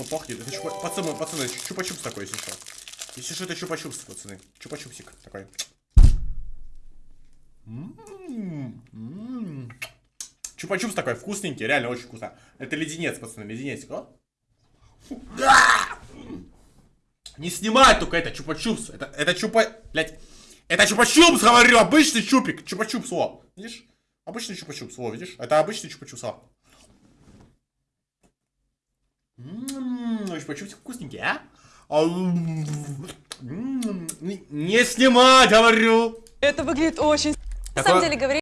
Что пахнет? Это чупа... Пацаны, пацаны, чупа-чупс такой, если что. Если что, это чупа-чупс, пацаны. Чупа-чупсик такой. М, м. Чупа-чупс такой вкусненький, реально очень вкусно. Это леденец, пацаны, леденец. О. Не снимай только это чупа-чупс. Это, это чупа... Блять. Это чупа-чупс, говорю, обычный чупик. Чупа-чупс, о. Видишь? Обычный чупа-чупс, о, видишь? Это обычный чупа-чупс, о. М, Чупа-чупс вкусненький, а? Не снимать, говорю. Это выглядит очень... На самом деле, говорить